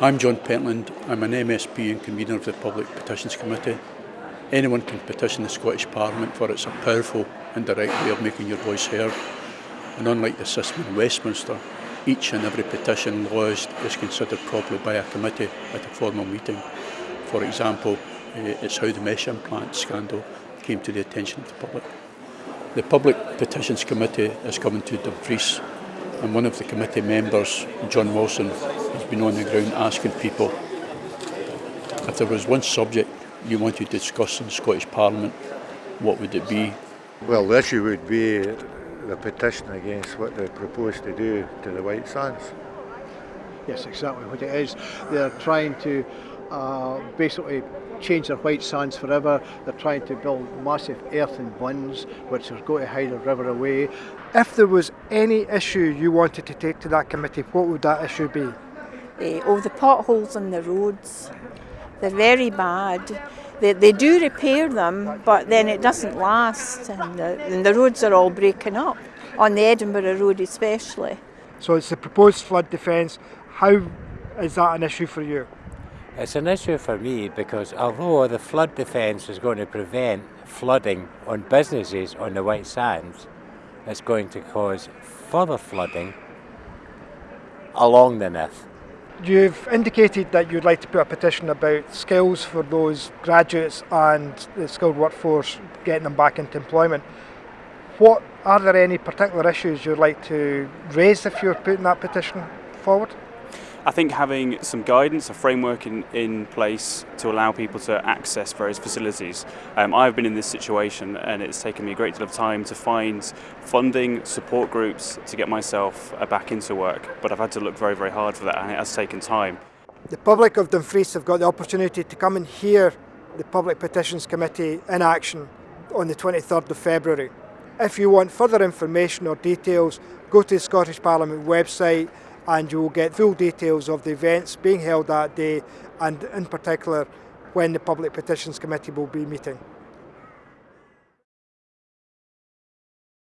I'm John Pentland. I'm an MSP and convener of the Public Petitions Committee. Anyone can petition the Scottish Parliament for it's a powerful and direct way of making your voice heard. And unlike the system in Westminster, each and every petition lodged is considered properly by a committee at a formal meeting. For example, eh, it's how the mesh implant scandal came to the attention of the public. The Public Petitions Committee is coming to Dumfries And one of the committee members, John Wilson, has been on the ground asking people if there was one subject you wanted to discuss in Scottish Parliament, what would it be? Well, the issue would be the petition against what they propose to do to the White Sands. Yes, exactly what it is. They're trying to uh, basically change their white sands forever. They're trying to build massive earthen bunds which are going to hide the river away. If there was any issue you wanted to take to that committee, what would that issue be? Uh, oh, the potholes on the roads. They're very bad. They, they do repair them, but then it doesn't last, and the, and the roads are all breaking up, on the Edinburgh Road especially. So it's the proposed flood defence. How is that an issue for you? It's an issue for me because although the flood defence is going to prevent flooding on businesses on the White Sands, it's going to cause further flooding along the Nith. You've indicated that you'd like to put a petition about skills for those graduates and the skilled workforce, getting them back into employment. What are there any particular issues you'd like to raise if you're putting that petition forward? I think having some guidance, a framework in, in place to allow people to access various facilities. Um, I've been in this situation and it's taken me a great deal of time to find funding, support groups to get myself uh, back into work, but I've had to look very, very hard for that and it has taken time. The public of Dumfries have got the opportunity to come and hear the Public Petitions Committee in action on the 23rd of February. If you want further information or details, go to the Scottish Parliament website and you'll get full details of the events being held that day and in particular when the Public Petitions Committee will be meeting.